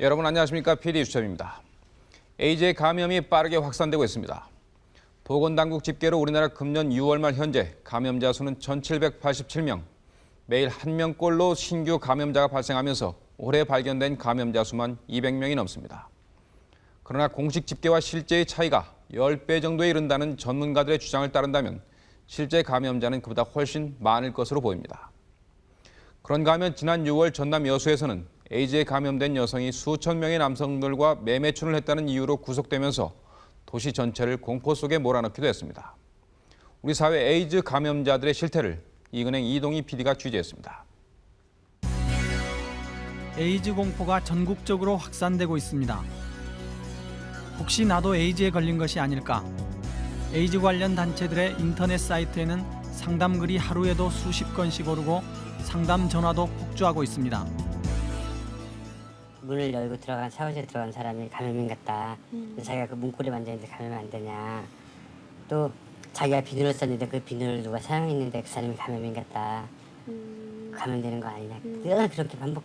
여러분 안녕하십니까? PD 수첩입니다. 에이즈의 감염이 빠르게 확산되고 있습니다. 보건당국 집계로 우리나라 금년 6월 말 현재 감염자 수는 1,787명, 매일 한 명꼴로 신규 감염자가 발생하면서 올해 발견된 감염자 수만 200명이 넘습니다. 그러나 공식 집계와 실제의 차이가 10배 정도에 이른다는 전문가들의 주장을 따른다면 실제 감염자는 그보다 훨씬 많을 것으로 보입니다. 그런가 하면 지난 6월 전남 여수에서는 에이즈에 감염된 여성이 수천 명의 남성들과 매매춘을 했다는 이유로 구속되면서 도시 전체를 공포 속에 몰아넣기도 했습니다. 우리 사회 에이즈 감염자들의 실태를 이근행 이동희 PD가 취재했습니다. 에이즈 공포가 전국적으로 확산되고 있습니다. 혹시 나도 에이즈에 걸린 것이 아닐까? 에이즈 관련 단체들의 인터넷 사이트에는 상담 글이 하루에도 수십 건씩 오르고 상담 전화도 폭주하고 있습니다. 문을 열고 들어간 샤워실에 들어간 사람이 감염인 같다. 그래서 자기가 그 문고리 만졌는데 감염 안 되냐. 또 자기가 비누를 썼는데 그 비누를 누가 사용했는데 그 사람이 감염인 같다. 감염되는 거 아니냐. 늘 그렇게 반복.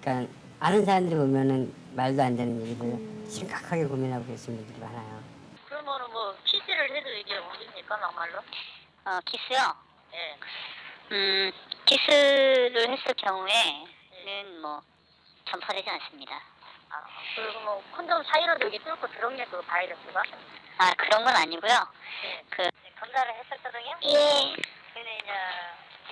그러니까 아는 사람들이 보면은 말도 안 되는 일을 심각하게 고민하고 계신 분들이 많아요. 그러면은 뭐 키스를 해도 이게 옮깁니까 막말로? 어, 키스요? 예. 음, 키스를 했을 경우에는 뭐 전파되지 않습니다. 아 그리고 뭐 콘돔 사이로도 이게 뚫고 들어오냐 그 바이러스가? 아, 그런 건 아니고요. 예. 그, 검사를 했었거든요. 예, 근데 이제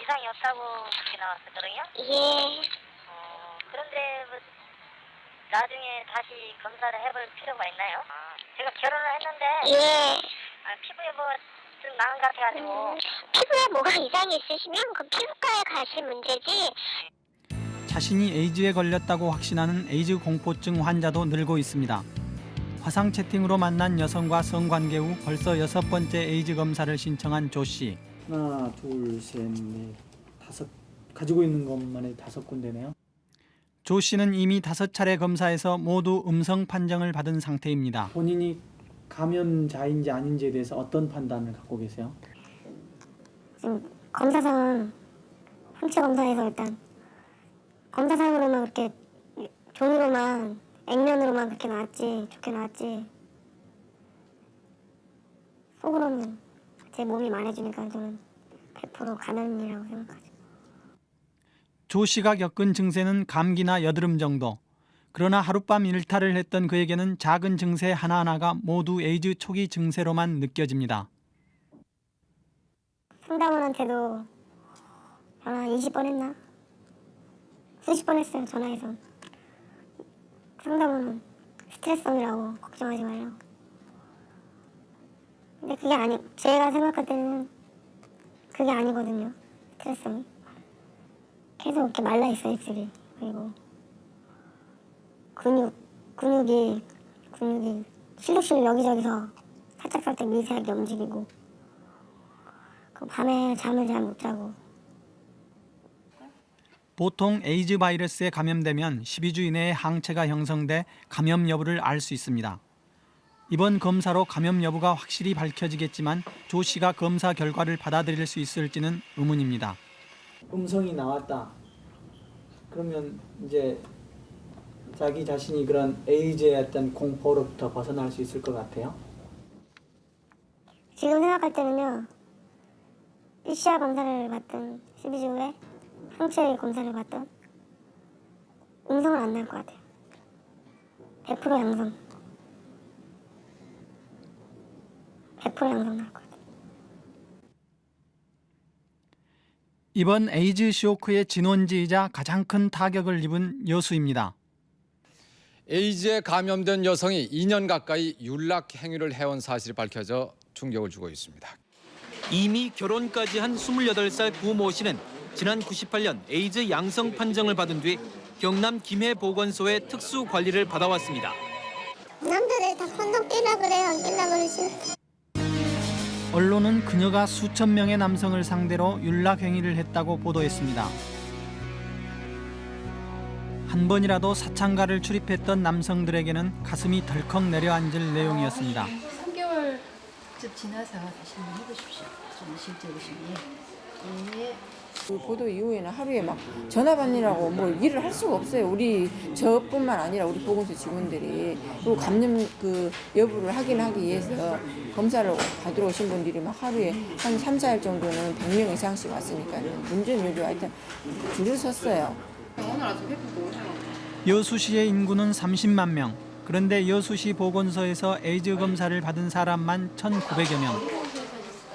이상이 없다고 그렇게 나왔었거든요. 예. 어 그런데 뭐 나중에 다시 검사를 해볼 필요가 있나요? 아, 제가 결혼을 했는데 예. 아, 피부에 뭐 좀 나은 것 같아가지고 피부에 뭐가 이상이 있으시면 그 피부과에 가실 문제지. 자신이 에이즈에 걸렸다고 확신하는 에이즈 공포증 환자도 늘고 있습니다. 화상 채팅으로 만난 여성과 성관계 후 벌써 여섯 번째 에이즈 검사를 신청한 조 씨. 하나, 둘, 셋, 넷, 다섯 가지고 있는 것만에 다섯 군데네요. 조 씨는 이미 다섯 차례 검사에서 모두 음성 판정을 받은 상태입니다. 본인이 감염자인지 아닌지에 대해서 어떤 판단을 갖고 계세요? 지금 검사상은 항체 검사에서 일단 검사상으로만 그렇게 종이로만 액면으로만 그렇게 나왔지 좋게 나왔지 속으로는 제 몸이 말해주니까 저는 100% 감염이라고 생각하죠. 조 씨가 겪은 증세는 감기나 여드름 정도. 그러나 하룻밤 일탈을 했던 그에게는 작은 증세 하나하나가 모두 에이즈 초기 증세로만 느껴집니다. 상담원한테도 전화 20번 했나? 수십 번 했어요 전화해서. 상담원은 스트레스성이라고 걱정하지 말라고. 근데 그게 아니 제가 생각할 때는 그게 아니거든요 스트레스성이. 계속 이렇게 말라있어 입술이. 그리고 근육 근육이 근육이 실룩실룩 여기저기서 살짝살짝 미세하게 움직이고 그 밤에 잠을 잘 못 자고 보통 에이즈 바이러스에 감염되면 12주 이내에 항체가 형성돼 감염 여부를 알 수 있습니다. 이번 검사로 감염 여부가 확실히 밝혀지겠지만 조 씨가 검사 결과를 받아들일 수 있을지는 의문입니다. 음성이 나왔다. 그러면 이제 자기 자신이 그런 에이즈의 어떤 공포로부터 벗어날 수 있을 것 같아요. 지금 생각할 때는요 PCR 검사를 받든 12주 후에 항체 검사를 받든 음성은 안날 것 같아요 100% 양성 100% 양성 날 것 같아요 이번 에이즈 쇼크의 진원지이자 가장 큰 타격을 입은 여수입니다. 에이즈에 감염된 여성이 2년 가까이 윤락 행위를 해온 사실이 밝혀져 충격을 주고 있습니다. 이미 결혼까지 한 28살 구모 씨는 지난 98년 에이즈 양성 판정을 받은 뒤 경남 김해보건소의 특수 관리를 받아왔습니다. 남자들 다 콘돔 끼라 그래요 안 끼라 그러지 언론은 그녀가 수천 명의 남성을 상대로 윤락 행위를 했다고 보도했습니다. 한 번이라도 사창가를 출입했던 남성들에게는 가슴이 덜컥 내려앉을 내용이었습니다. 3개월쯤 지나서 다시 한번 해보십시오. 좀 실제 보시면. 예. 그 보도 이후에는 하루에 막 전화 받느라고 뭐 일을 할 수가 없어요. 우리 저뿐만 아니라 우리 보건소 직원들이 그리고 감염 그 여부를 확인하기 위해서 검사를 받으러 오신 분들이 막 하루에 한 3, 4일 정도는 100명 이상씩 왔으니까 문제는 요즘 하여튼 줄을 섰어요. 여수시의 인구는 30만 명. 그런데 여수시 보건소에서 에이즈 검사를 받은 사람만 1,900여 명.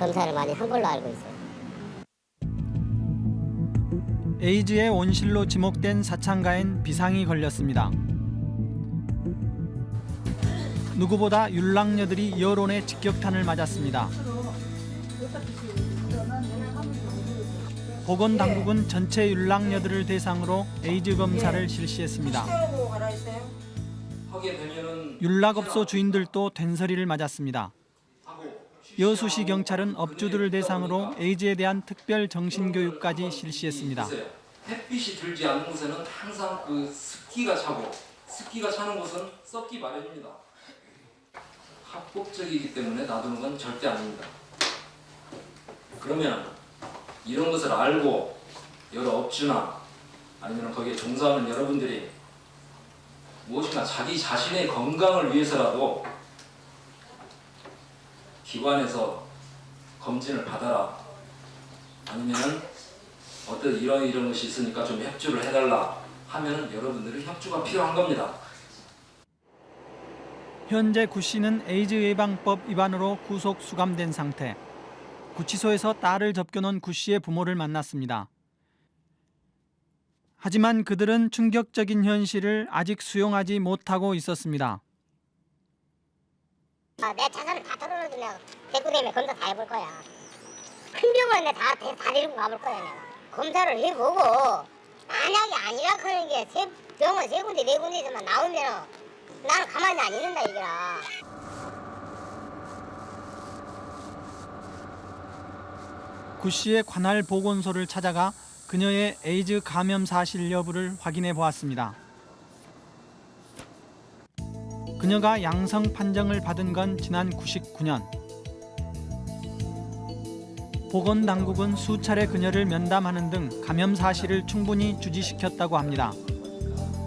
검사를 많이 한 걸로 알고 있어요. 에이즈의 온실로 지목된 사창가엔 비상이 걸렸습니다. 누구보다 율락녀들이 여론의 직격탄을 맞았습니다. 보건당국은 전체 율락녀들을 대상으로 에이즈 검사를 실시했습니다. 율락업소 주인들도 된서리를 맞았습니다. 여수시 경찰은 업주들을 대상으로 에이즈에 대한 특별 정신교육까지 실시했습니다. 햇빛이 들지 않는 곳에는 항상 그 습기가 차고 습기가 차는 곳은 썩기 마련입니다. 합법적이기 때문에 놔두는 건 절대 아닙니다. 그러면 이런 것을 알고 여러 업주나 아니면 거기에 종사하는 여러분들이 무엇인가 자기 자신의 건강을 위해서라도 기관에서 검진을 받아라 아니면은 어떤 이런 이런 것이 있으니까 좀 협조를 해달라 하면은 여러분들의 협조가 필요한 겁니다. 현재 구 씨는 에이즈 예방법 위반으로 구속 수감된 상태. 구치소에서 딸을 접겨놓은 구 씨의 부모를 만났습니다. 하지만 그들은 충격적인 현실을 아직 수용하지 못하고 있었습니다. 아, 내 자산을 다 털어놓으면 대구 대면 검사 다 해볼 거야. 큰 병원 내다 다 데리고 가볼 거야 내가. 검사를 해보고 만약에 아니라 그런 게 세, 병원 세 군데 네 군데에서만 나오면 나는 가만히 안 있는다 이거라. 구 씨의 관할 보건소를 찾아가 그녀의 에이즈 감염 사실 여부를 확인해 보았습니다. 그녀가 양성 판정을 받은 건 지난 99년. 보건당국은 수차례 그녀를 면담하는 등 감염 사실을 충분히 주지시켰다고 합니다.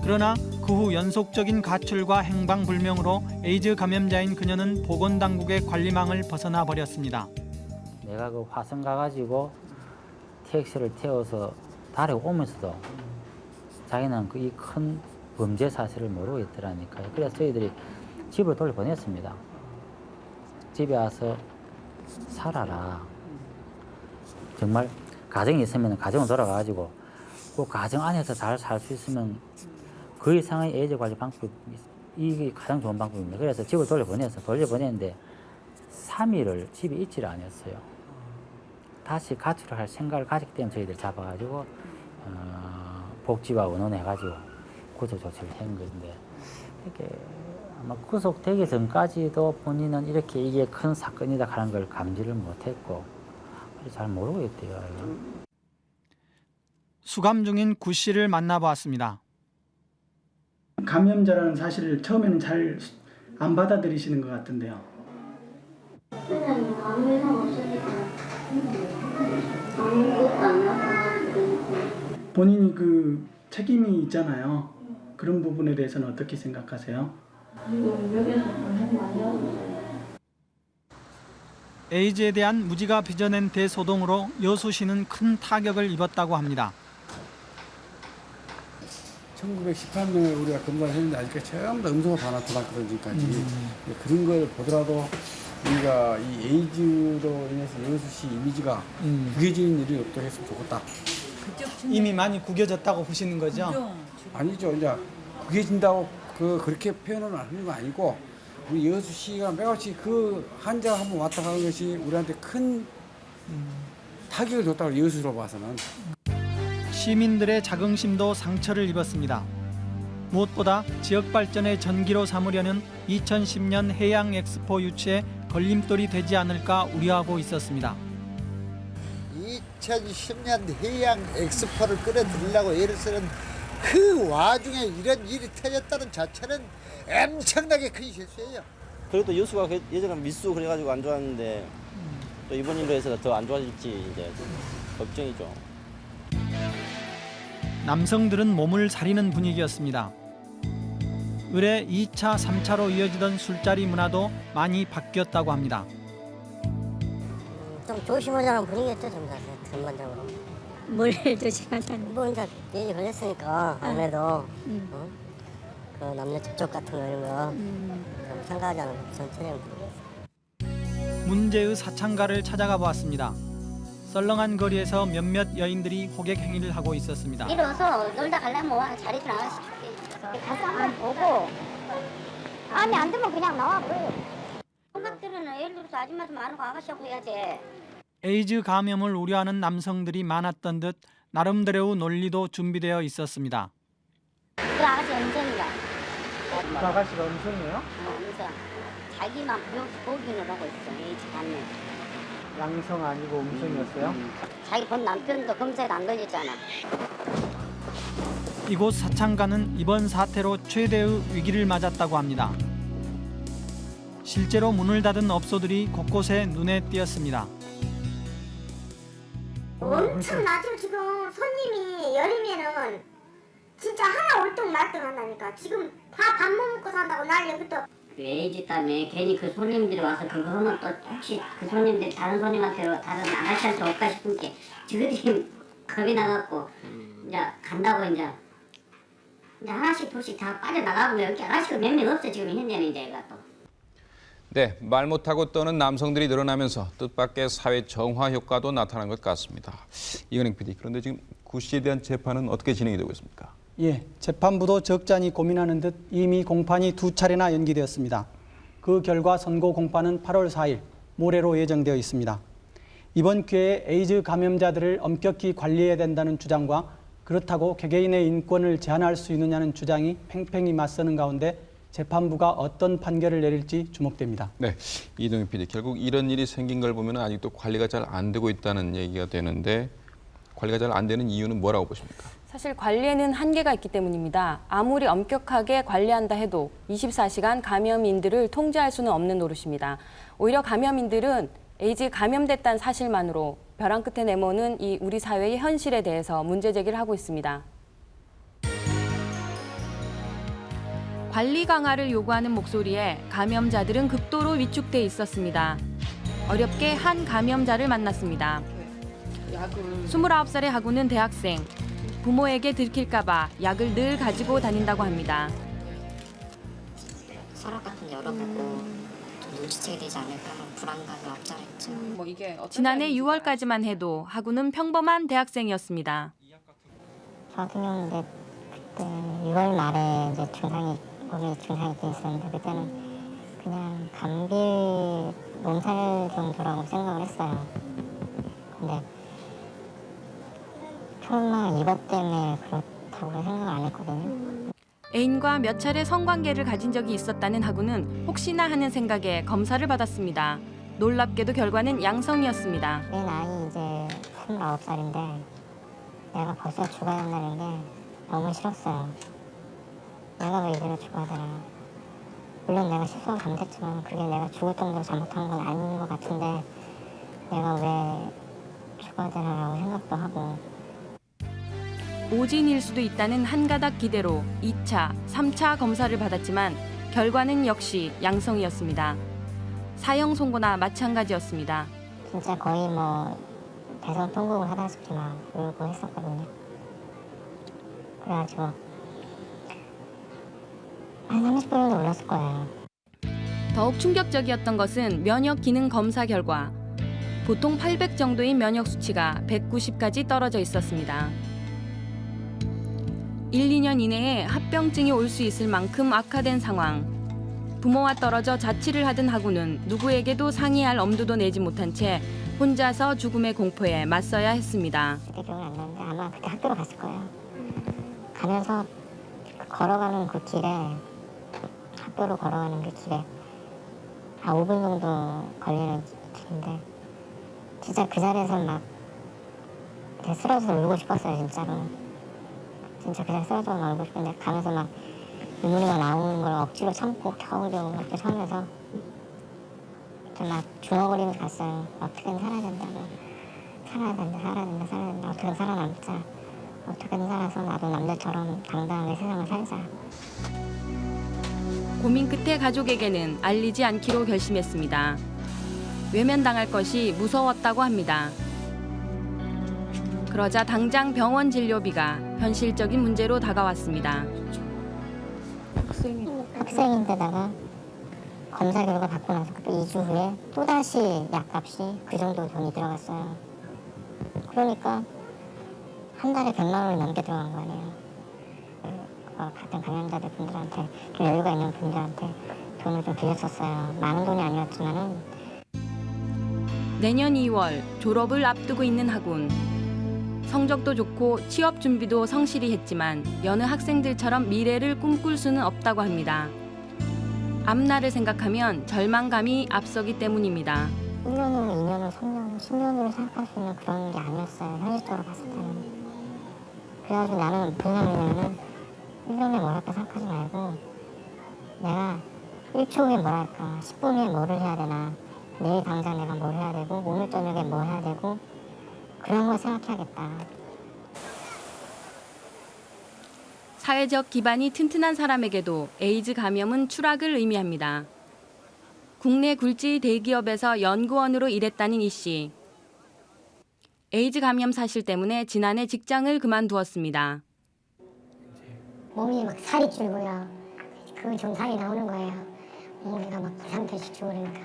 그러나 그 후 연속적인 가출과 행방불명으로 에이즈 감염자인 그녀는 보건당국의 관리망을 벗어나 버렸습니다. 내가 그 화성 가가지고 택시를 태워서 달에 오면서도 자기는 그 이 큰 범죄 사실을 모르고 있더라니까요. 그래서 저희들이 집을 돌려보냈습니다. 집에 와서 살아라. 정말 가정이 있으면 가정을 돌아가가지고 그 가정 안에서 잘 살 수 있으면 그 이상의 에이즈 관리 방법이 이게 가장 좋은 방법입니다. 그래서 집을 돌려보내서 돌려보냈는데 3일을 집에 있지를 않았어요. 다시 가출을 할 생각을 가졌기 때문에 저희들 잡아가지고 어, 복지와 원원해가지고 구조 조치를 한 건데 이렇게 아마 구속되기 전까지도 본인은 이렇게 이게 큰 사건이다 하는 걸 감지를 못했고 잘 모르고 있대요. 수감 중인 구 씨를 만나보았습니다. 감염자라는 사실을 처음에는 잘 안 받아들이시는 것 같은데요. 나타나고 본인이 그 책임이 있잖아요. 그런 부분에 대해서는 어떻게 생각하세요? 에이즈에 대한 무지가 빚어낸 대소동으로 여수시는 큰 타격을 입었다고 합니다. 1918년에 우리가 검사를 했는데 아직까지 전부 다 음소가 다 나타났거든요, 지금까지. 그런 걸 보더라도 우리가 이 에이즈로 인해서 여수시 이미지가 구겨지는 일이 없도록 했으면 좋겠다. 이미 많이 구겨졌다고 보시는 거죠? 아니죠, 이제 구겨진다고 그 그렇게 표현을 하는 거 아니고 우리 여수시가 매같이 그 환자 한번 왔다 가는 것이 우리한테 큰 타격을 줬다고 여수로 봐서는. 시민들의 자긍심도 상처를 입었습니다. 무엇보다 지역 발전의 전기로 삼으려는 2010년 해양 엑스포 유치에 걸림돌이 되지 않을까 우려하고 있었습니다. 2010년 해양 엑스포를 끌어들이려고 애를 쓰는 그 와중에 이런 일이 터졌다는 자체는 엄청나게 큰 실수예요. 그래도 여수가 그- 예전에 미수 그래가지고 안 좋았는데 또 이번 일로 해서 더 안 좋아질지 이제 걱정이죠. 남성들은 몸을 사리는 분위기였습니다. 의뢰 2차, 3차로 이어지던 술자리 문화도 많이 바뀌었다고 합니다. 좀 조심하자는 분위기였죠, 전반적으로. 뭘 조심하자는 뭐 이제 얘기 걸렸으니까 아무래도 어? 그 남녀 접촉 같은 거 이런 거좀 생각하자는 전체적인 분위기였어요. 문제의 사창가를 찾아가 보았습니다. 썰렁한 거리에서 몇몇 여인들이 호객 행위를 하고 있었습니다. 이러서 놀다 가려면 와 자리 좀 나가서 가서 한번 보고 마음에 안 들면 그냥 나와 버려요. 음악들은 예를 들어서 아줌마도 많고 아가씨하고 해야지. 에이즈 감염을 우려하는 남성들이 많았던 듯 나름대로의 논리도 준비되어 있었습니다. 그 아가씨 음성이가. 그 아가씨가 음성이에요? 어, 음성. 자기만 묘 보기는 하고 있어. 에이즈 감염. 양성 아니고 음성이었어요? 자기 본 남편도 검사에 안 걸렸잖아. 이곳 사창가는 이번 사태로 최대의 위기를 맞았다고 합니다. 실제로 문을 닫은 업소들이 곳곳에 눈에 띄었습니다. 엄청 나죠 지금. 손님이 여름에는 진짜 하나 올동 말똥 한다니까 지금 다 밥 못 먹고 산다고 난리부터 그 에이즈 때문에 괜히 그 손님들이 와서 그거 하면 또 혹시 그 손님들이 다른 손님한테 다른 아가씨한테 올까 싶은 게 지그들이 겁이 나갖고 이제 간다고 이제. 이제 하나씩 둘씩 다 빠져나가고 여기 아가씨가 몇 명 없어 지금 현재는 이제 얘가 또. 네, 말 못하고 떠는 남성들이 늘어나면서 뜻밖의 사회 정화 효과도 나타난 것 같습니다. 이은행 PD, 그런데 지금 구 씨에 대한 재판은 어떻게 진행이 되고 있습니까? 예, 재판부도 적잖이 고민하는 듯 이미 공판이 두 차례나 연기되었습니다. 그 결과 선고 공판은 8월 4일 모레로 예정되어 있습니다. 이번 기회에 에이즈 감염자들을 엄격히 관리해야 된다는 주장과 그렇다고 개개인의 인권을 제한할 수 있느냐는 주장이 팽팽히 맞서는 가운데 재판부가 어떤 판결을 내릴지 주목됩니다. 네, 이동희 PD, 결국 이런 일이 생긴 걸 보면 아직도 관리가 잘 안 되고 있다는 얘기가 되는데 관리가 잘 안 되는 이유는 뭐라고 보십니까? 사실 관리에는 한계가 있기 때문입니다. 아무리 엄격하게 관리한다 해도 24시간 감염인들을 통제할 수는 없는 노릇입니다. 오히려 감염인들은 에이즈 감염됐다는 사실만으로 벼랑 끝에 내모는 이 우리 사회의 현실에 대해서 문제 제기를 하고 있습니다. 관리 강화를 요구하는 목소리에 감염자들은 극도로 위축돼 있었습니다. 어렵게 한 감염자를 만났습니다. 29살의 하구는 대학생. 부모에게 들킬까 봐 약을 늘 가지고 다닌다고 합니다. 서랍 같은 데 열어보고 좀 눈치채게 되지 않을까 하는 불안감이 없잖아 있죠. 뭐 이게 지난해 6월까지만 해도 하구는 평범한 대학생이었습니다. 경우는 그때 6월 말에 이제 증상이 몸에 증상이 있었는데 그때는 그냥 감기 몸살 정도라고 생각을 했어요. 근데 설마 이것 때문에 그렇다고 생각을 안 했거든요. 애인과 몇 차례 성관계를 가진 적이 있었다는 하구는 혹시나 하는 생각에 검사를 받았습니다. 놀랍게도 결과는 양성이었습니다. 내 나이 이제 29살인데 내가 벌써 죽어야 한다는 게 너무 싫었어요. 내가 왜 이대로 죽어야 되나. 물론 내가 실수는 감됐지만 그게 내가 죽을 정도로 잘못한 건 아닌 것 같은데 내가 왜 죽어야 되나라고 생각도 하고 오진일 수도 있다는 한 가닥 기대로 2차, 3차 검사를 받았지만 결과는 역시 양성이었습니다. 사형 선고나 마찬가지였습니다. 진짜 거의 뭐 대성 통곡을 하다시피 막 울고 했었거든요. 그래가지고 한 30분 정도 울었을 거예요. 더욱 충격적이었던 것은 면역 기능 검사 결과. 보통 800 정도인 면역 수치가 190까지 떨어져 있었습니다. 1, 2년 이내에 합병증이 올 수 있을 만큼 악화된 상황. 부모와 떨어져 자취를 하던 하구는 누구에게도 상의할 엄두도 내지 못한 채 혼자서 죽음의 공포에 맞서야 했습니다. 그때 기억은 안 나는데 아마 그때 학교로 갔을 거예요. 가면서 걸어가는 그 길에 학교로 걸어가는 그 길에 한 5분 정도 걸리는 길인데 진짜 그 자리에서 막 쓰러져서 울고 싶었어요 진짜로 진짜 그 자리에 쓰러져서 막 울고 싶은데 가면서 막 눈물이 막 나오는 걸 억지로 참고 겨우겨우 이렇게 참으면서 막 중얼거리면서 갔어요 어떻게든 살아야 된다고 살아야 된다, 살아야 된다, 살아야 된다. 어떻게든 살아남자. 어떻게든 살아서 나도 남들처럼 당당하게 세상을 살자. 고민 끝에 가족에게는 알리지 않기로 결심했습니다. 외면당할 것이 무서웠다고 합니다. 그러자 당장 병원 진료비가 현실적인 문제로 다가왔습니다. 학생인데다가 검사 결과 받고 나서 또 2주 후에 또다시 약값이 그 정도 돈이 들어갔어요. 그러니까 한 달에 100만 원이 넘게 들어간 거 아니에요. 그, 어, 같은 감염자들 분들한테 좀 여유가 있는 분들한테 돈을 좀 빌렸었어요. 많은 돈이 아니었지만은 내년 2월 졸업을 앞두고 있는 학운. 성적도 좋고 취업 준비도 성실히 했지만 여느 학생들처럼 미래를 꿈꿀 수는 없다고 합니다. 앞날을 생각하면 절망감이 앞서기 때문입니다. 1년으로 2년으로 3년, 10년으로 생각할 수 있는 그런 게 아니었어요. 현실적으로 봤을 때는. 그래가지고 나는 생각이냐면은 1년에 뭘 할까 생각하지 말고 내가 1초 후에 뭘 할까, 10분 후에 뭐를 해야 되나, 내일 당장 내가 뭘 해야 되고, 오늘 저녁에 뭘 해야 되고, 그런 걸 생각해야겠다. 사회적 기반이 튼튼한 사람에게도 에이즈 감염은 추락을 의미합니다. 국내 굴지 대기업에서 연구원으로 일했다는 이 씨. 에이즈 감염 사실 때문에 지난해 직장을 그만두었습니다. 몸이 막 살이 찌고요. 그 증상이 나오는 거예요. 몸무게가 막 2, 3kg씩 찌고 그러니까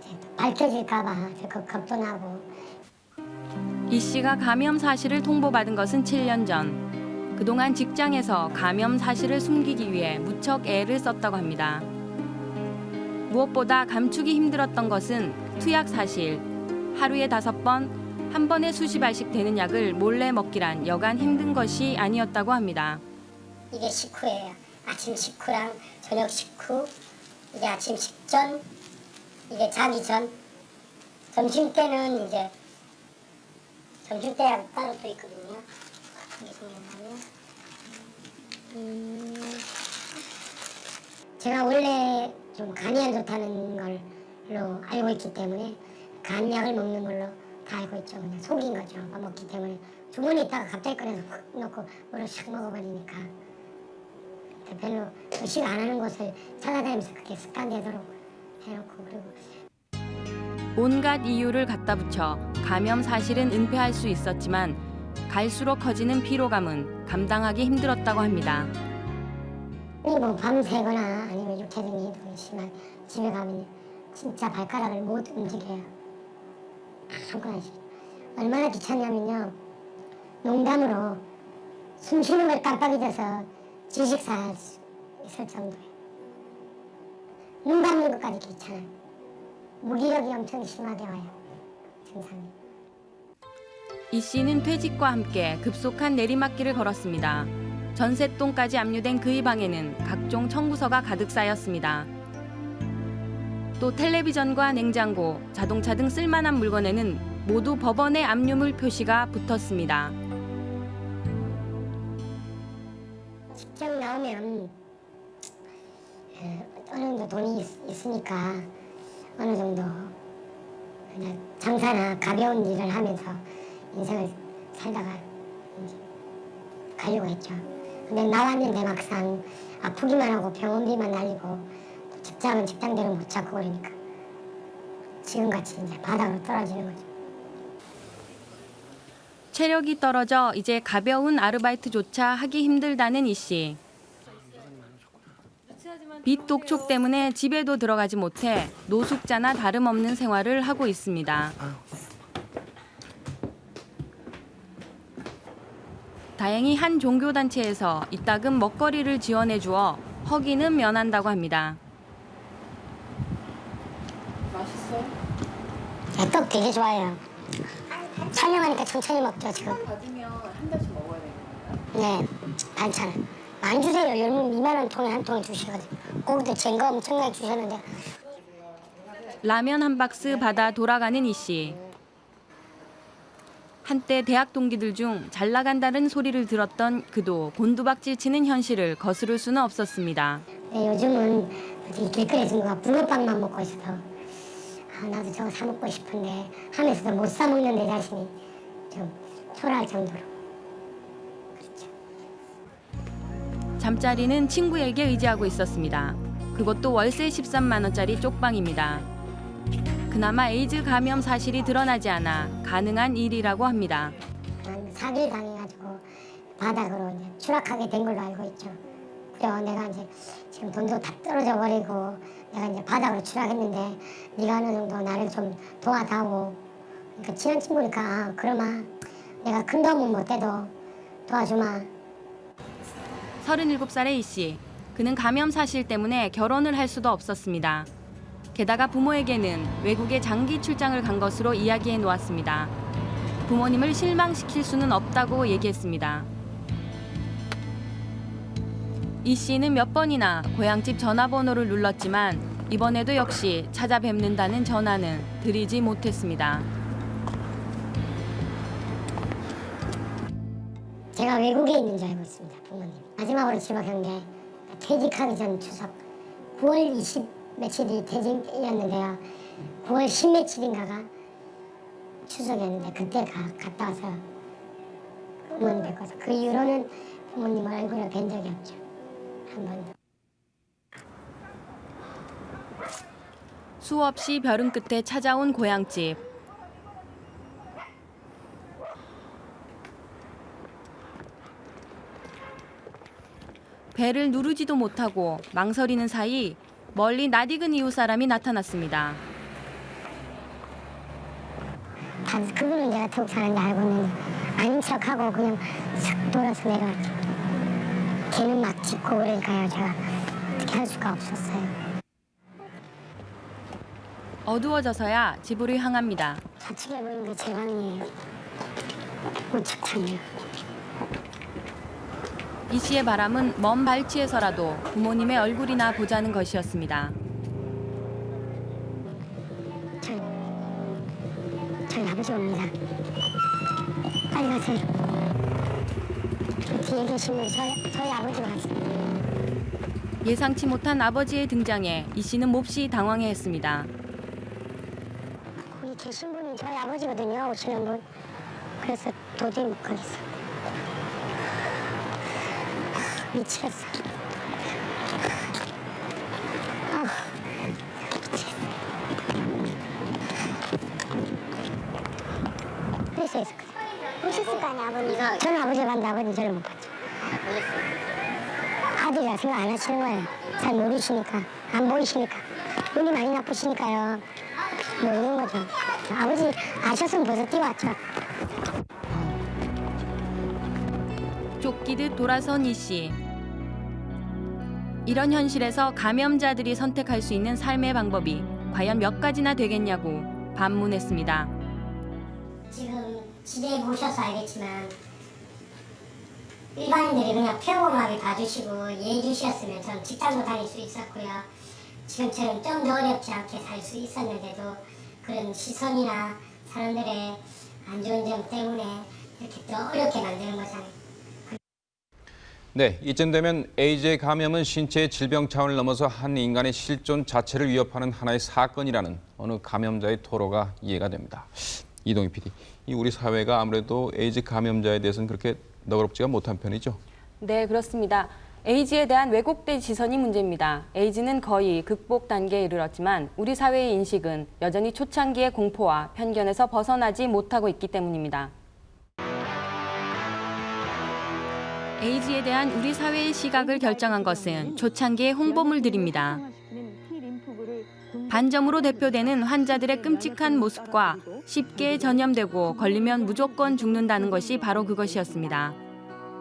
이제 또 밝혀질까봐 겁도 나고 이 씨가 감염 사실을 통보받은 것은 7년 전. 그동안 직장에서 감염 사실을 숨기기 위해 무척 애를 썼다고 합니다. 무엇보다 감추기 힘들었던 것은 투약 사실. 하루에 다섯 번, 한 번에 수십 알씩 되는 약을 몰래 먹기란 여간 힘든 것이 아니었다고 합니다. 이게 식후예요. 아침 식후랑 저녁 식후, 이게 아침 식전, 이게 자기 전, 점심 때는 이제 점심 때하고 따로 또 있거든요. 이게 뭐냐면, 음, 제가 원래 좀 간이 안 좋다는 걸로 알고 있기 때문에 간약을 먹는 걸로 다 알고 있죠. 그냥 속인 거죠. 밥 먹기 때문에 주머니 있다가 갑자기 꺼내서 훅 넣고 물을 샥 먹어버리니까. 별로 의식 안 하는 곳을 찾아다니면서 그렇게 습관되도록 해놓고 그리고 온갖 이유를 갖다 붙여 감염 사실은 은폐할 수 있었지만 갈수록 커지는 피로감은 감당하기 힘들었다고 합니다. 뭐 밤새거나 아니면 육체 등이 너무 심한 집에 가면 진짜 발가락을 못 움직여요. 아무거나 얼마나 귀찮냐면요. 농담으로 숨 쉬는 걸 깜빡 잊어서 지식사 있을 정도예요. 눈 감는 것까지 귀찮아요. 무기력이 엄청 심하게 와요. 증상이. 이 씨는 퇴직과 함께 급속한 내리막길을 걸었습니다. 전셋돈까지 압류된 그의 방에는 각종 청구서가 가득 쌓였습니다. 또 텔레비전과 냉장고, 자동차 등 쓸만한 물건에는 모두 법원의 압류물 표시가 붙었습니다. 나오면 어, 어느 정도 돈이 있, 있으니까 어느 정도 그냥 장사나 가벼운 일을 하면서 인생을 살다가 가려고 했죠. 근데 나왔는데 막상 아프기만 하고 병원비만 날리고 또 직장은 직장대로 못 찾고 그러니까 지금같이 이제 바닥으로 떨어지는 거죠. 체력이 떨어져 이제 가벼운 아르바이트조차 하기 힘들다는 이 씨. 빚 독촉 때문에 집에도 들어가지 못해 노숙자나 다름없는 생활을 하고 있습니다. 다행히 한 종교단체에서 이따금 먹거리를 지원해 주어 허기는 면한다고 합니다. 맛있어? 네, 떡 되게 좋아해요. 촬영하니까 천천히 먹죠 지금. 받으면 한 달씩 먹어야 돼요. 네, 반찬. 안 주세요. 열무 2만 원 통에 한 통에 주시거든요. 고기도 쟁거 엄청나게 주셨는데 라면 한 박스 받아 돌아가는 이 씨. 한때 대학 동기들 중 잘 나간다는 소리를 들었던 그도 곤두박질 치는 현실을 거스를 수는 없었습니다. 네, 요즘은 이 길거리 친구가 붕어빵만 먹고 있어서 아, 나도 저거 사 먹고 싶은데 하면서도 못 사 먹는 내 자신이 좀 초라할 정도로 잠자리는 친구에게 의지하고 있었습니다. 그것도 월세 13만 원짜리 쪽방입니다. 그나마 에이즈 감염 사실이 드러나지 않아 가능한 일이라고 합니다. 한 사기를 당해가지고 바닥으로 추락하게 된 걸로 알고 있죠. 그래서 내가 이제 지금 돈도 다 떨어져 버리고 내가 이제 바닥으로 추락했는데 네가 어느 정도 나를 좀 도와다오. 그러니까 친한 친구니까 아, 그러마 내가 큰 도움은 못 돼도 도와주마. 37살의 이 씨. 그는 감염 사실 때문에 결혼을 할 수도 없었습니다. 게다가 부모에게는 외국에 장기 출장을 간 것으로 이야기해 놓았습니다. 부모님을 실망시킬 수는 없다고 얘기했습니다. 이 씨는 몇 번이나 고향집 전화번호를 눌렀지만 이번에도 역시 찾아뵙는다는 전화는 드리지 못했습니다. 제가 외국에 있는 줄 알고 있습니다. 부모님. 마지막으로 지목한 게 퇴직하기 전 추석 9월 20 며칠이 퇴직이었는데요. 9월 10 며칠인가가 추석이었는데 그때 가, 갔다 와서 부모님 뵙고서 그 이후로는 부모님 얼굴을 뵌 적이 없죠. 한 번도. 수없이 별은 끝에 찾아온 고향집. 배를 누르지도 못하고 망설이는 사이 멀리 낯익은 이웃 사람이 나타났습니다. 다 그분은 내가 태국 사는데 알고 있는데 아닌 척하고 그냥 싹 돌아서 내려왔죠. 걔는 막 짚고 그러니까요. 제가 어떻게 할 수가 없었어요. 어두워져서야 집으로 향합니다. 좌측에 보이는 게 제 방이에요. 우측 창이요. 이 씨의 바람은 먼 발치에서라도 부모님의 얼굴이나 보자는 것이었습니다. 저희 아버지 옵니다. 빨리 가세요. 그 뒤에 계신 분 저희, 저희 아버지가 왔어요. 예상치 못한 아버지의 등장에 이 씨는 몹시 당황해했습니다. 거기 계신 분이 저희 아버지거든요. 오시는 분. 그래서 도저히 못 가겠어. 미치겠어. 아, 그래서 있었거든. 보셨을 거 아니야, 아버님. 저는 아버지가 봤는데 아버님 저를 못 봤죠. 아들이라 생각 안 하시는 거예요. 잘 모르시니까, 안 보이시니까. 눈이 많이 나쁘시니까요. 모르는 거죠. 아버지 아셨으면 벌써 뛰어왔죠. 쫓기듯 돌아선 이 씨. 이런 현실에서 감염자들이 선택할 수 있는 삶의 방법이 과연 몇 가지나 되겠냐고 반문했습니다. 지금 집에 모셔서 알겠지만 일반인들이 그냥 평범하게 봐주시고 이해해 주셨으면 전 직장도 다닐 수 있었고요. 지금처럼 좀 더 어렵지 않게 살 수 있었는데도 그런 시선이나 사람들의 안 좋은 점 때문에 이렇게 또 어렵게 만드는 거잖아요. 네, 이쯤 되면 에이즈의 감염은 신체의 질병 차원을 넘어서 한 인간의 실존 자체를 위협하는 하나의 사건이라는 어느 감염자의 토로가 이해가 됩니다. 이동희 PD, 이 우리 사회가 아무래도 에이즈 감염자에 대해서는 그렇게 너그럽지가 못한 편이죠. 네, 그렇습니다. 에이즈에 대한 왜곡된 시선이 문제입니다. 에이즈는 거의 극복 단계에 이르렀지만 우리 사회의 인식은 여전히 초창기의 공포와 편견에서 벗어나지 못하고 있기 때문입니다. 에이즈에 대한 우리 사회의 시각을 결정한 것은 초창기의 홍보물들입니다. 반점으로 대표되는 환자들의 끔찍한 모습과 쉽게 전염되고 걸리면 무조건 죽는다는 것이 바로 그것이었습니다.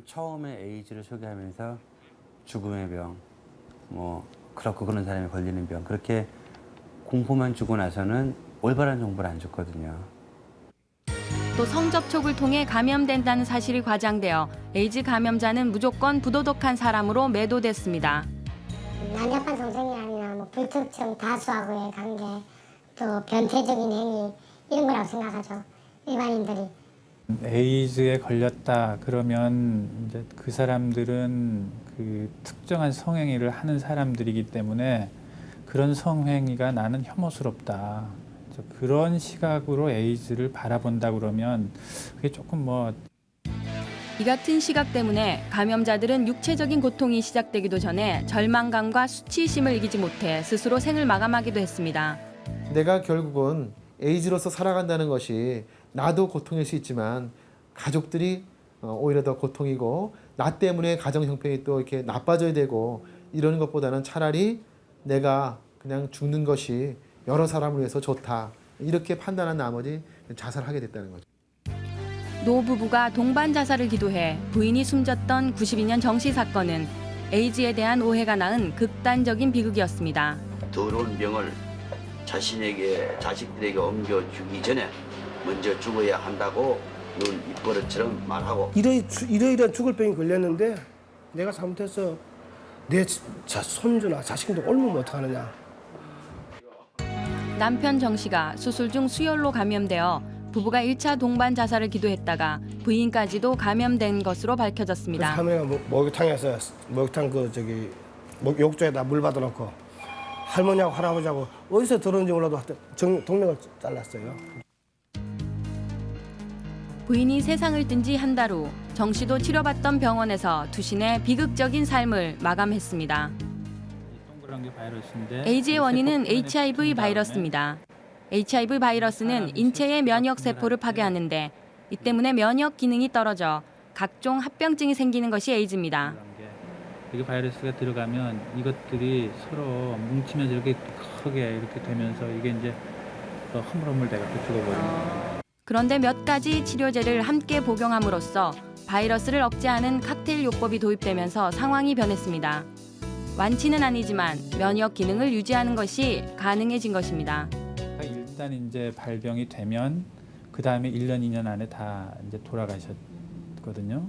처음에 에이즈를 소개하면서 죽음의 병, 뭐 그렇고 그런 사람이 걸리는 병 그렇게 공포만 주고 나서는 올바른 정보를 안 줬거든요. 또 성접촉을 통해 감염된다는 사실이 과장되어 에이즈 감염자는 무조건 부도덕한 사람으로 매도됐습니다. 난잡한 동생이라면 뭐 불특정 다수하고의 관계 또 변태적인 행위 이런 거라고 생각하죠 일반인들이 에이즈에 걸렸다 그러면 이제 그 사람들은 그 특정한 성행위를 하는 사람들이기 때문에 그런 성행위가 나는 혐오스럽다. 그래서 그런 시각으로 에이즈를 바라본다 그러면 그게 조금 뭐 이 같은 시각 때문에 감염자들은 육체적인 고통이 시작되기도 전에 절망감과 수치심을 이기지 못해 스스로 생을 마감하기도 했습니다. 내가 결국은 에이즈로서 살아간다는 것이 나도 고통일 수 있지만 가족들이 어, 오히려 더 고통이고 나 때문에 가정 형편이 또 이렇게 나빠져야 되고 이러는 것보다는 차라리 내가 그냥 죽는 것이 여러 사람을 위해서 좋다 이렇게 판단한 나머지 자살하게 됐다는 거죠. 노 부부가 동반 자살을 기도해 부인이 숨졌던 92년 정시 사건은 에이즈에 대한 오해가 낳은 극단적인 비극이었습니다. 더러운 병을 자신에게 자식들에게 옮겨주기 전에 먼저 죽어야 한다고 늘 입버릇처럼 말하고 이러, 이러이러한 죽을 병이 걸렸는데 내가 잘못해서 내 자, 손주나 자식도 옮으면 어떡하느냐. 남편 정 씨가 수술 중 수혈로 감염되어 부부가 1차 동반 자살을 기도했다가 부인까지도 감염된 것으로 밝혀졌습니다. 할머니가 목- 목욕탕에서 목욕탕 그 저기 목, 욕조에다 물 받아놓고 할머니하고 할아버지하고 어디서 들었는지 몰라도 정, 동맥을 잘랐어요. 부인이 세상을 뜬 지 한 달 후 정 씨도 치료받던 병원에서 두신의 비극적인 삶을 마감했습니다. 에이즈의 원인은 HIV 바이러스입니다. HIV 바이러스는 인체의 면역 세포를 파괴하는데 이 때문에 면역 기능이 떨어져 각종 합병증이 생기는 것이 에이즈입니다. 이게 바이러스가 들어가면 이것들이 서로 뭉치면서 이렇게 크게 이렇게 되면서 이게 이제 또 허물허물 돼갖고 죽어버립니다. 그런데 몇 가지 치료제를 함께 복용함으로써 바이러스를 억제하는 칵테일 요법이 도입되면서 상황이 변했습니다. 완치는 아니지만 면역 기능을 유지하는 것이 가능해진 것입니다. 일단 이제 발병이 되면 그 다음에 1년, 2년 안에 다 이제 돌아가셨거든요.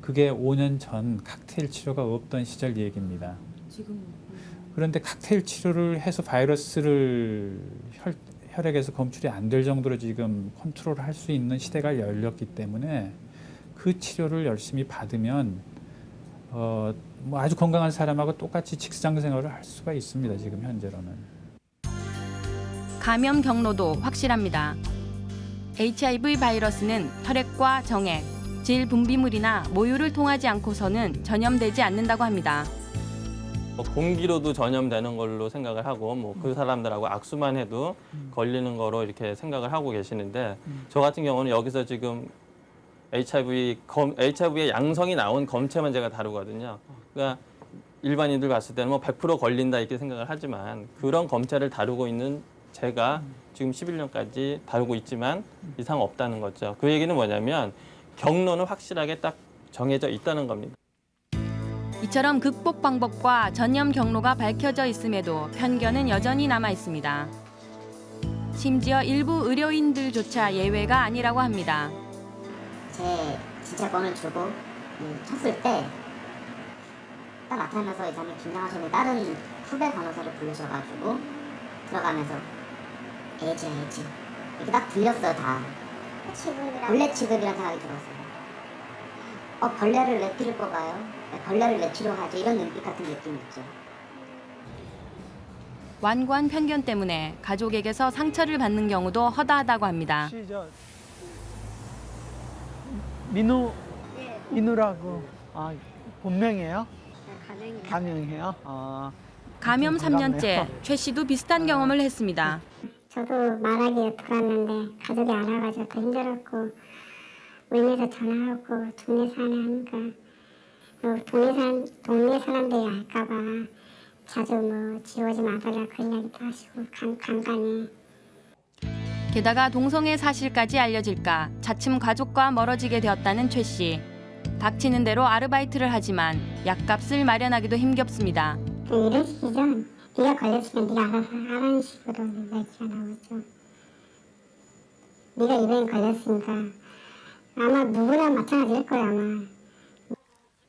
그게 5년 전 칵테일 치료가 없던 시절 얘기입니다. 그런데 칵테일 치료를 해서 바이러스를 혈, 혈액에서 검출이 안 될 정도로 지금 컨트롤 할 수 있는 시대가 열렸기 때문에 그 치료를 열심히 받으면 어, 뭐 아주 건강한 사람하고 똑같이 직장 생활을 할 수가 있습니다. 지금 현재로는. 감염 경로도 확실합니다. HIV 바이러스는 혈액과 정액, 질 분비물이나 모유를 통하지 않고서는 전염되지 않는다고 합니다. 뭐 공기로도 전염되는 걸로 생각을 하고 뭐 그 사람들하고 악수만 해도 걸리는 거로 이렇게 생각을 하고 계시는데 저 같은 경우는 여기서 지금 HIV 검, HIV의 양성이 나온 검체만 제가 다루거든요. 그러니까 일반인들 봤을 때는 뭐 100% 걸린다 이렇게 생각을 하지만 그런 검체를 다루고 있는 제가 지금 11년까지 다루고 있지만 이상 없다는 거죠. 그 얘기는 뭐냐면 경로는 확실하게 딱 정해져 있다는 겁니다. 이처럼 극복 방법과 전염 경로가 밝혀져 있음에도 편견은 여전히 남아 있습니다. 심지어 일부 의료인들조차 예외가 아니라고 합니다. 제 진찰권을 주고 음, 쳤을 때 딱 나타나면서 이 사람이 긴장하시는데 다른 후배 간호사를 부르셔가지고 들어가면서 에이즈 에이즈 이렇게 딱 들렸어요 다 벌레 취급이라는 생각이 들었어요 어 벌레를 왜 피를 뽑아요? 벌레를 왜 치료하지? 이런 눈빛 같은 느낌이 있죠 완고한 편견 때문에 가족에게서 상처를 받는 경우도 허다하다고 합니다. 민우 민우라고 아 본명이에요? 가명이에요. 아 감염 반갑네요. 3년째 최 씨도 비슷한 경험을 했습니다. 저도 말하기 들어왔는데 가족이 알아가지고 더 힘들었고 울면서 전화하고 동네 사는 하니까 어, 동네 사 동네 사람들이 알까봐 자주 뭐 지워지 마달라 그런 이야기도 하시고 간, 간간히 게다가 동성애 사실까지 알려질까 차츰 가족과 멀어지게 되었다는 최 씨. 닥치는 대로 아르바이트를 하지만 약값을 마련하기도 힘겹습니다. 그 이런 식이죠 네가 걸렸으면 네가 알아서 하라는 식으로 얘기가 나오죠 네가 이 병에 걸렸으니까 아마 누구나 마찬가지일 거야 아마.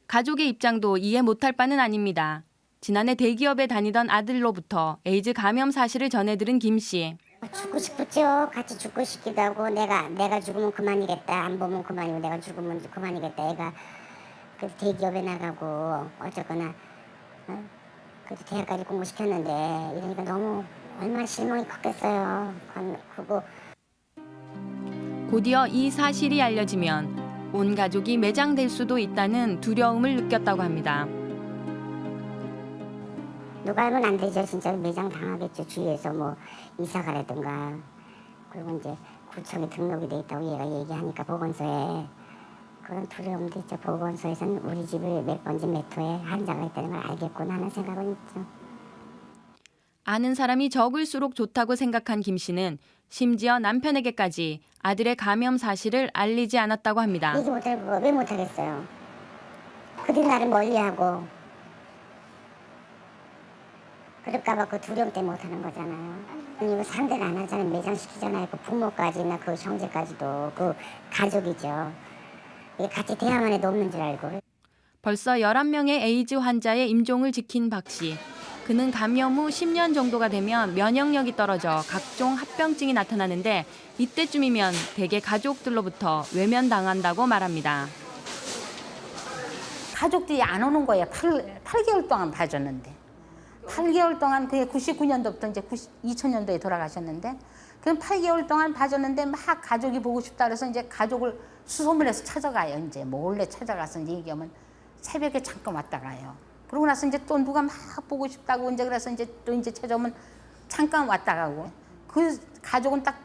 가족의 입장도 이해 못할 바는 아닙니다. 지난해 대기업에 다니던 아들로부터 에이즈 감염 사실을 전해들은 김 씨. 죽고 싶었죠. 같이 죽고 싶기도 하고 내가 내가 죽으면 그만이겠다. 안 보면 그만이고 내가 죽으면 그만이겠다. 애가 그 대기업에 나가고 어쨌거나 어? 그래도 대학까지 공부시켰는데 이러니까 너무 얼마나 실망이 컸겠어요. 건- 그거 곧이어 이 사실이 알려지면 온 가족이 매장될 수도 있다는 두려움을 느꼈다고 합니다. 누가 알면 안 되죠. 진짜 매장 당하겠죠. 주위에서 뭐 이사 가라든가 그리고 이제 구청에 등록이 돼 있다고 얘가 얘기하니까 보건소에 그런 두려움도 있죠. 보건소에서는 우리 집을 몇 번지 몇 호에 환자가 있다는 걸 알겠구나 하는 생각은 있죠. 아는 사람이 적을수록 좋다고 생각한 김 씨는 심지어 남편에게까지 아들의 감염 사실을 알리지 않았다고 합니다. 얘기 못할 거왜 못하겠어요. 그들이 나를 멀리하고 그럴까봐 그 두려움 때문에 못하는 거잖아요. 이거 상대를 안 하잖아요. 매장시키잖아요. 그 부모까지나 그 형제까지도 그 가족이죠. 이게 같이 대화만 해도 없는 줄 알고. 벌써 11명의 에이즈 환자의 임종을 지킨 박 씨. 그는 감염 후 10년 정도가 되면 면역력이 떨어져 각종 합병증이 나타나는데 이때쯤이면 대개 가족들로부터 외면당한다고 말합니다. 가족들이 안 오는 거예요. 8, 8개월 동안 봐줬는데. 8개월 동안 그게 99년도부터 이제 90, 2000년도에 돌아가셨는데 그럼 8개월 동안 봐줬는데 막 가족이 보고 싶다 그래서 이제 가족을 수소문 해서 찾아가요. 이제 몰래 찾아가서 이제 얘기하면 새벽에 잠깐 왔다 가요. 그러고 나서 이제 또 누가 막 보고 싶다고 이제 그래서 이제 또 이제 찾아오면 잠깐 왔다 가고 그 가족은 딱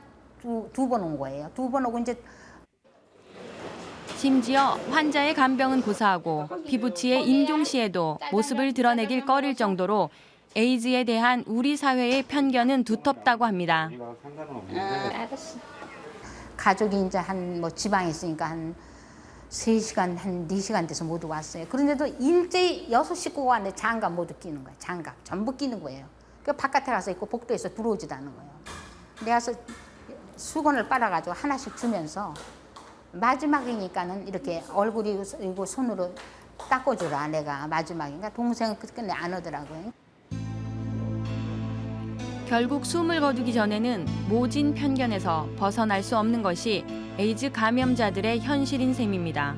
두 번 온 거예요. 두 번 오고 이제 심지어 환자의 간병은 고사하고 피부치의 임종 시에도 모습을 드러내길 꺼릴 정도로 에이즈에 대한 우리 사회의 편견은 두텁다고 합니다. 알았어. 가족이 이제 한 뭐 지방에 있으니까 한 3시간, 한 4시간 돼서 모두 왔어요. 그런데도 일제히 여섯 식구가 왔는데 장갑 모두 끼는 거예요. 장갑. 전부 끼는 거예요. 그 바깥에 가서 있고 복도에서 들어오지도 않는 거예요. 내가 서 수건을 빨아가지고 하나씩 주면서 마지막이니까는 이렇게 얼굴이 이고 손으로 닦아주라 내가 마지막인가 동생은 끝내 안 오더라고요. 결국 숨을 거두기 전에는 모진 편견에서 벗어날 수 없는 것이 에이즈 감염자들의 현실인 셈입니다.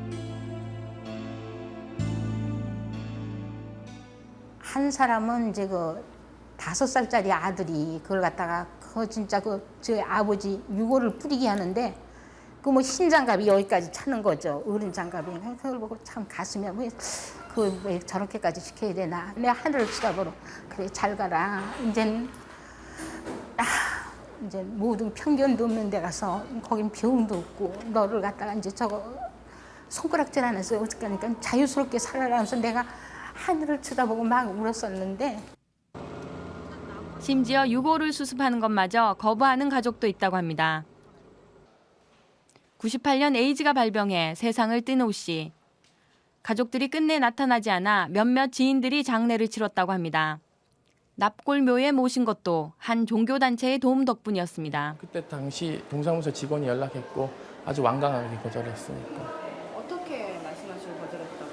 한 사람은 이제 그 다섯 살짜리 아들이 그걸 갖다가 그 진짜 그저 아버지 유골을 뿌리게 하는데 그 뭐 흰 장갑이 여기까지 차는 거죠. 어른 장갑이 그걸 보고 참 가슴이 왜그왜 저렇게까지 시켜야 되나. 내 하늘을 쳐다보러 그래 잘 가라. 이젠 아 이제 모든 편견도 없는 데 가서 거긴 병도 없고 너를 갖다가 이제 저거 손가락질 안해서 어떡하니까 자유스럽게 살아라면서 내가 하늘을 쳐다보고 막 울었었는데 심지어 유골을 수습하는 것마저 거부하는 가족도 있다고 합니다. 98년 에이즈가 발병해 세상을 뜬 오 씨. 가족들이 끝내 나타나지 않아 몇몇 지인들이 장례를 치렀다고 합니다. 납골묘에 모신 것도 한 종교단체의 도움 덕분이었습니다. 그때 당시 동사무소 직원이 연락했고 아주 완강하게 거절했으니까 어떻게 말씀하시고 거절했다고?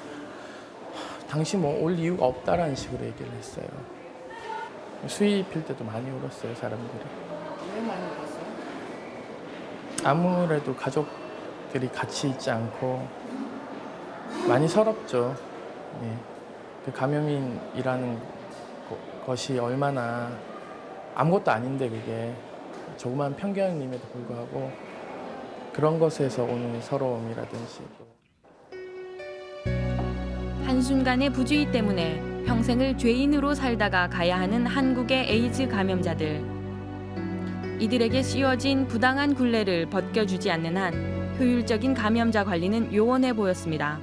당시 뭐올 이유가 없다라는 식으로 얘기를 했어요. 수입일 때도 많이 울었어요 사람들이. 왜 많이 울었어요? 아무래도 가족들이 같이 있지 않고 많이 서럽죠. 예. 그 감염인이라는 거- 것이 얼마나 아무것도 아닌데 그게 조그만 편견임에도 불구하고 그런 것에서 오는 서러움이라든지 한순간의 부주의 때문에 평생을 죄인으로 살다가 가야 하는 한국의 에이즈 감염자들. 이들에게 씌워진 부당한 굴레를 벗겨주지 않는 한 효율적인 감염자 관리는 요원해 보였습니다.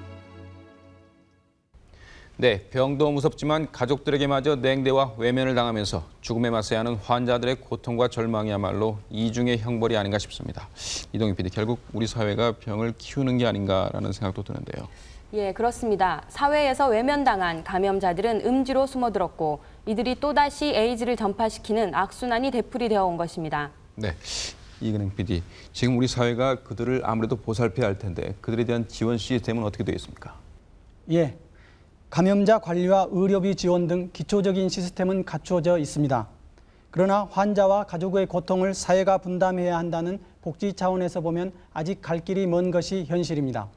네, 병도 무섭지만 가족들에게마저 냉대와 외면을 당하면서 죽음에 맞서야 하는 환자들의 고통과 절망이야말로 이중의 형벌이 아닌가 싶습니다. 이동희 PD, 결국 우리 사회가 병을 키우는 게 아닌가라는 생각도 드는데요. 예, 그렇습니다. 사회에서 외면당한 감염자들은 음지로 숨어들었고 이들이 또다시 에이즈를 전파시키는 악순환이 되풀이되어 온 것입니다. 네, 이근행 PD, 지금 우리 사회가 그들을 아무래도 보살펴야 할 텐데 그들에 대한 지원 시스템은 어떻게 되어 있습니까? 예, 감염자 관리와 의료비 지원 등 기초적인 시스템은 갖추어져 있습니다. 그러나 환자와 가족의 고통을 사회가 분담해야 한다는 복지 차원에서 보면 아직 갈 길이 먼 것이 현실입니다.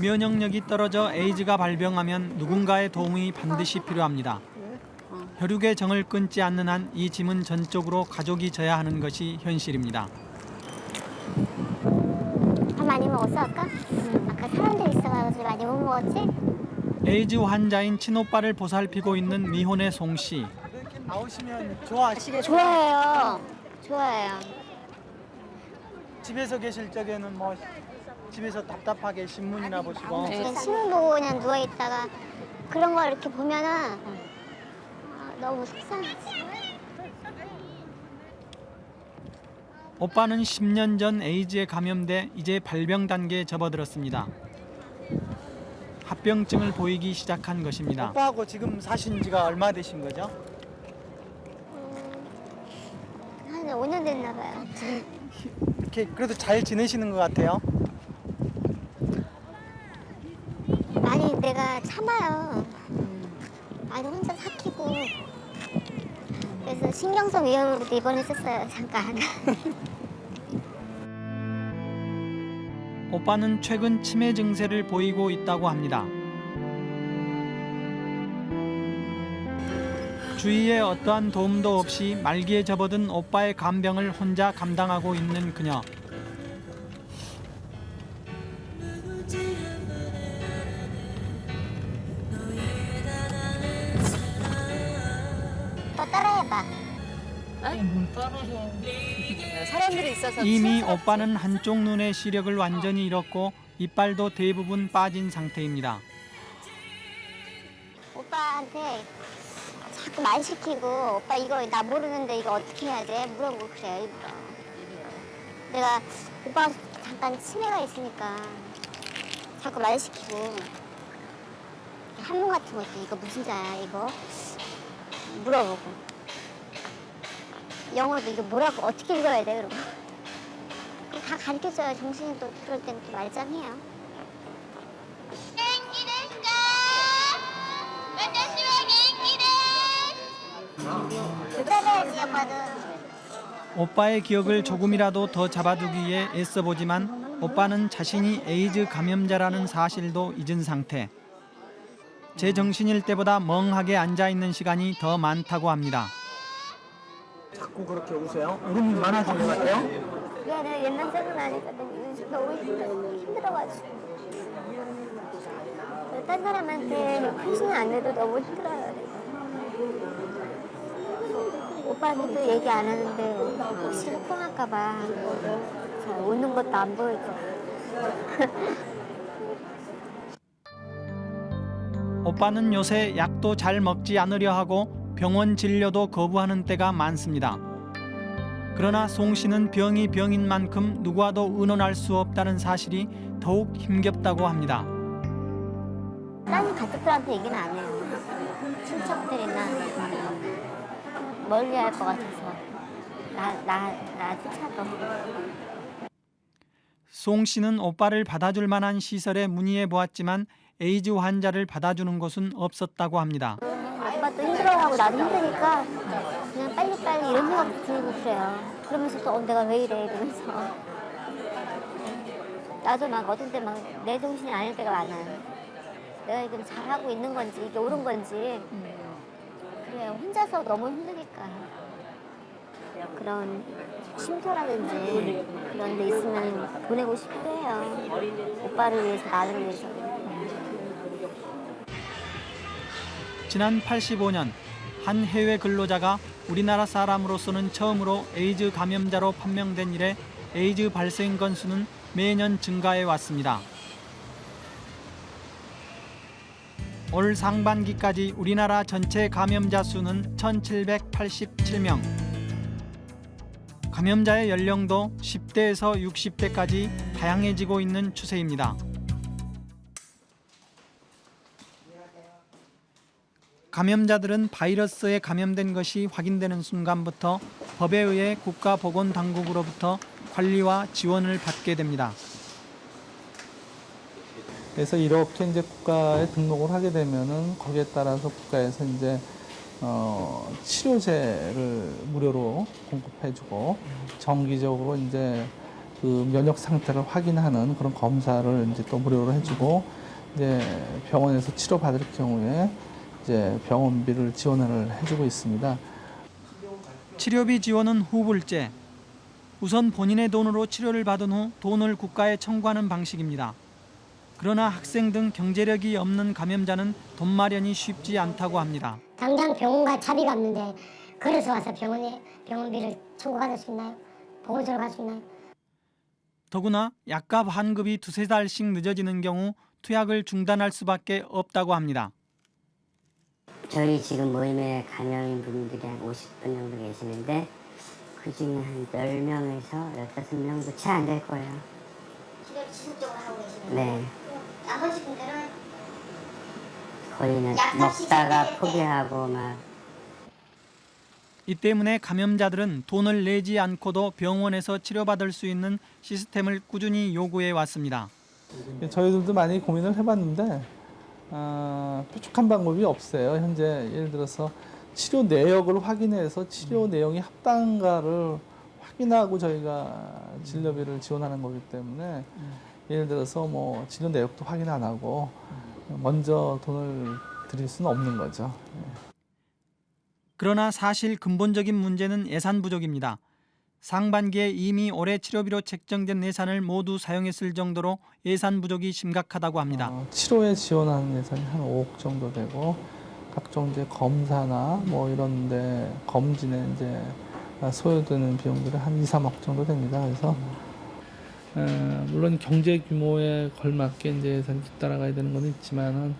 면역력이 떨어져 에이즈가 발병하면 누군가의 도움이 반드시 필요합니다. 혈육의 정을 끊지 않는 한 이 짐은 전적으로 가족이 져야 하는 것이 현실입니다. 밥 많이 먹었어 아까? 사람들 있어가지고 많이 못 먹었지? 에이즈 환자인 친오빠를 보살피고 있는 미혼의 송 씨. 나오시면 좋아하시겠죠? 좋아해요. 좋아해요. 집에서 계실 적에는 뭐 집에서 답답하게 신문이나 보시고 그냥 신문 보고 그냥 누워 있다가 그런 걸 이렇게 보면은 아, 너무 속상하지. 오빠는 10년 전 에이즈에 감염돼 이제 발병 단계에 접어들었습니다. 합병증을 보이기 시작한 것입니다. 오빠하고 지금 사신 지가 얼마 되신 거죠? 한 5년 됐나 봐요. 이렇게 그래도 잘 지내시는 것 같아요. 많이 내가 참아요. 많이 혼자 삭히고. 그래서 신경성 위염으로도 입원했었어요 잠깐. 오빠는 최근 치매 증세를 보이고 있다고 합니다. 주위에 어떠한 도움도 없이 말기에 접어든 오빠의 간병을 혼자 감당하고 있는 그녀. 이 이미 오빠는 한쪽 눈의 시력을 완전히 잃었고 이빨도 대부분 빠진 상태입니다. 오빠한테 자꾸 말 시키고 오빠 이거 나 모르는데 이거 어떻게 해야 돼? 물어보고 그래요 일부러. 내가 오빠 잠깐 치매가 있으니까 자꾸 말 시키고 한문 같은 것도 이거 무슨 자야 이거 물어보고 영어도 이거 뭐라고 어떻게 읽어야 돼 그러고 다 가르쳐줘요 정신이 또 그럴 때는 또 말짱해요. 오빠의 기억을 조금이라도 더 잡아두기 위해 애써보지만 오빠는 자신이 에이즈 감염자라는 사실도 잊은 상태. 제 정신일 때보다 멍하게 앉아있는 시간이 더 많다고 합니다. 자꾸 그렇게 웃어요? 울음 많아진 것 같아요? 미안해 옛날 생각나니까 너무 요즘 너무 힘들어, 힘들어가지고. 딴 사람한테 표시는 안 해도 너무 힘들어요 오빠한테도 얘기 안 하는데 혹시 속상할까봐 잘 웃는 것도 안 보이고 오빠는 요새 약도 잘 먹지 않으려 하고 병원 진료도 거부하는 때가 많습니다. 그러나 송 씨는 병이 병인 만큼 누구와도 의논할 수 없다는 사실이 더욱 힘겹다고 합니다. 딴 가족들한테 얘기는 안 해요 친척들이나 멀리 할 것 같아서 나, 나, 나조차도 송 씨는 오빠를 받아줄 만한 시설에 문의해 보았지만 에이즈 환자를 받아주는 곳은 없었다고 합니다. 오빠도 힘들어하고 나도 힘드니까 이런 생각도 들고 그래요. 그러면서 또 어, 내가 왜 이래 이러면서 나도 막 어떤 때 막 내 정신이 아닐 때가 많아요. 내가 지금 잘하고 있는 건지 이게 옳은 건지 그래요. 혼자서 너무 힘드니까 그런 쉼터라든지 그런 데 있으면 보내고 싶기도 해요. 오빠를 위해서 나를 위해서. 지난 85년 한 해외 근로자가 우리나라 사람으로서는 처음으로 에이즈 감염자로 판명된 이래 에이즈 발생 건수는 매년 증가해 왔습니다. 올 상반기까지 우리나라 전체 감염자 수는 1,787명. 감염자의 연령도 10대에서 60대까지 다양해지고 있는 추세입니다. 감염자들은 바이러스에 감염된 것이 확인되는 순간부터 법에 의해 국가보건당국으로부터 관리와 지원을 받게 됩니다. 그래서 이렇게 이제 국가에 등록을 하게 되면은 거기에 따라서 국가에서 이제 어, 치료제를 무료로 공급해주고 정기적으로 이제 그 면역 상태를 확인하는 그런 검사를 이제 또 무료로 해주고 이제 병원에서 치료받을 경우에 이제 병원비를 지원을 해주고 있습니다. 치료비 지원은 후불제. 우선 본인의 돈으로 치료를 받은 후 돈을 국가에 청구하는 방식입니다. 그러나 학생 등 경제력이 없는 감염자는 돈 마련이 쉽지 않다고 합니다. 당장 병원과 차비가 없는데 그래서 와서 병원에 병원비를 청구받을 수 있나요? 보건소로 갈 수 있나요? 더구나 약값 환급이 두세 달씩 늦어지는 경우 투약을 중단할 수밖에 없다고 합니다. 저희 지금 모임에 감염인 분들이 한 50분 정도 계시는데 그 중에 한 10명에서 15명도 채 안 될 거예요. 치료를 지속적으로 하고 계시는 네. 나머지 분들은 거의는 먹다가. 포기하고 막 이 때문에 감염자들은 돈을 내지 않고도 병원에서 치료받을 수 있는 시스템을 꾸준히 요구해 왔습니다. 저희들도 많이 고민을 해봤는데 아, 뾰족한 방법이 없어요. 현재 예를 들어서 치료 내역을 확인해서 치료 내용이 합당한가를 확인하고 저희가 진료비를 지원하는 거기 때문에 예를 들어서 뭐 진료 내역도 확인 안 하고 먼저 돈을 드릴 수는 없는 거죠. 그러나 사실 근본적인 문제는 예산 부족입니다. 상반기에 이미 올해 치료비로 책정된 예산을 모두 사용했을 정도로 예산 부족이 심각하다고 합니다. 치료에 지원하는 예산이 한 5억 정도 되고 각종 이제 검사나 뭐 이런데 검진에 이제 소요되는 비용들이 한 2, 3억 정도 됩니다. 그래서 에, 물론 경제 규모에 걸맞게 이제 예산이 따라가야 되는 건 있지만은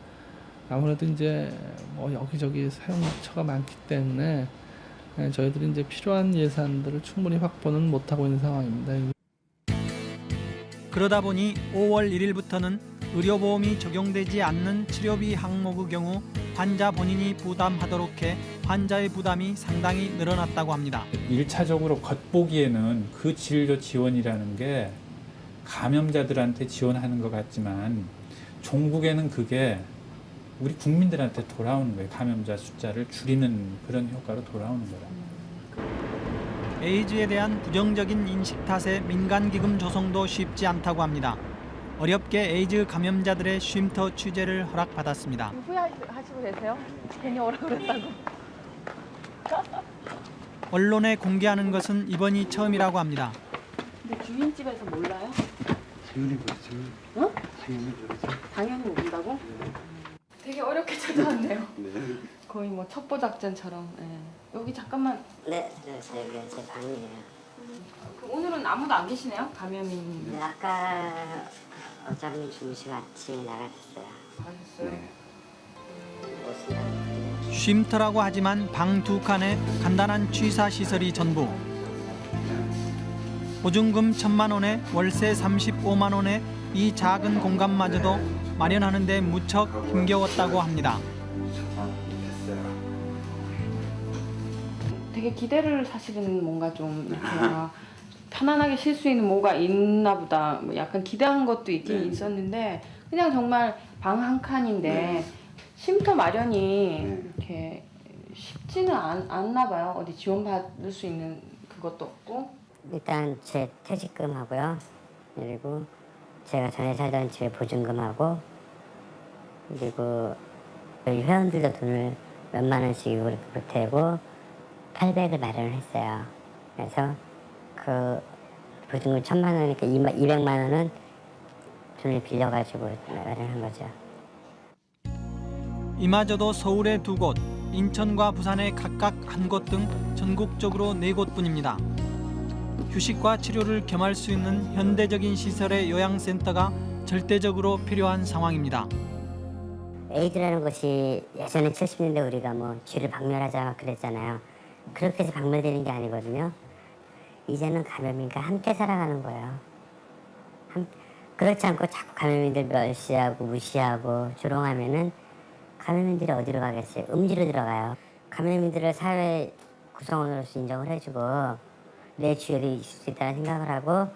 아무래도 이제 뭐 여기저기 사용처가 많기 때문에 에, 저희들이 이제 필요한 예산들을 충분히 확보는 못하고 있는 상황입니다. 그러다 보니 5월 1일부터는 의료보험이 적용되지 않는 치료비 항목의 경우 환자 본인이 부담하도록 해 환자의 부담이 상당히 늘어났다고 합니다. 일차적으로 겉보기에는 그 진료 지원이라는 게 감염자들한테 지원하는 것 같지만 종국에는 그게 우리 국민들한테 돌아오는 거예요. 감염자 숫자를 줄이는 그런 효과로 돌아오는 거라. 에이즈에 대한 부정적인 인식 탓에 민간기금 조성도 쉽지 않다고 합니다. 어렵게 에이즈 감염자들의 쉼터 취재를 허락받았습니다. 후회하시고 계세요? 괜히 오라 그랬다고. 언론에 공개하는 것은 이번이 처음이라고 합니다. 근데 주인집에서 몰라요? 지훈이 모르죠. 어? 지훈이 모르죠. 당연히 모른다고? 되 게 어렵게 찾아왔네요. 네. 거의 뭐 첩보 작전처럼. 예. 여기 잠깐만. 네, 저, 저, 여기 제 방이에요. 그 오늘은 아무도 안 계시네요? 감염인. 네, 아까 어차피 주무시고 아침에 나가셨어요. 가셨어요? 쉼터라고 하지만 방 두 칸에 간단한 취사 시설이 전부. 보증금 천만 원에 월세 35만 원에 이 작은 공간마저도 마련하는 데 무척 힘겨웠다고 합니다. 되게 기대를 사실은 뭔가 좀 이렇게 막 편안하게 쉴 수 있는 뭐가 있나 보다. 뭐 약간 기대한 것도 있긴 있었는데 그냥 정말 방 한 칸인데 쉼터 마련이 이렇게 쉽지는 않, 않나 봐요. 어디 지원받을 수 있는 그것도 없고. 일단 제 퇴직금하고요. 그리고 제가 전에 살던 집에 보증금하고 그리고 저희 회원들도 돈을 몇만 원씩 이렇게 보태고 800을 마련을 했어요. 그래서 그 보증금 천만 원이니까 200만 원은 돈을 빌려가지고 마련한 거죠. 이마저도 서울의 두 곳, 인천과 부산의 각각 한 곳 등 전국적으로 네 곳뿐입니다. 휴식과 치료를 겸할 수 있는 현대적인 시설의 요양센터가 절대적으로 필요한 상황입니다. 에이즈라는 것이 예전에 70년대 우리가 뭐 쥐를 박멸하자 그랬잖아요. 그렇게 해서 박멸되는 게 아니거든요. 이제는 감염인과 함께 살아가는 거예요. 함- 그렇지 않고 자꾸 감염인들 멸시하고 무시하고 조롱하면은 감염인들이 어디로 가겠어요? 음지로 들어가요. 감염인들을 사회 구성원으로서 인정을 해주고 내 주열이 있을 수 있다는 생각을 하고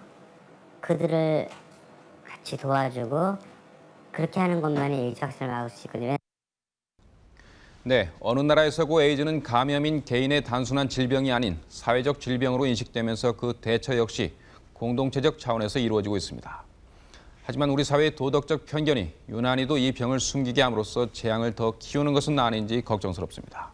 그들을 같이 도와주고 그렇게 하는 것만이 에이즈 확산을 막을 수 있거든요. 네, 어느 나라에서고 에이즈는 감염인 개인의 단순한 질병이 아닌 사회적 질병으로 인식되면서 그 대처 역시 공동체적 차원에서 이루어지고 있습니다. 하지만 우리 사회의 도덕적 편견이 유난히도 이 병을 숨기게 함으로써 재앙을 더 키우는 것은 아닌지 걱정스럽습니다.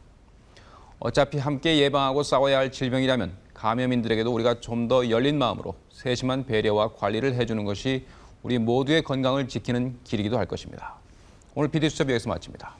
어차피 함께 예방하고 싸워야 할 질병이라면 감염인들에게도 우리가 좀 더 열린 마음으로 세심한 배려와 관리를 해주는 것이 우리 모두의 건강을 지키는 길이기도 할 것입니다. 오늘 PD수첩 여기서 마칩니다.